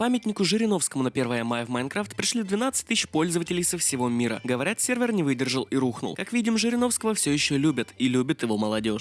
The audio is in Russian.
памятнику Жириновскому на 1 мая в Майнкрафт пришли 12 тысяч пользователей со всего мира. Говорят, сервер не выдержал и рухнул. Как видим, Жириновского все еще любят, и любит его молодежь.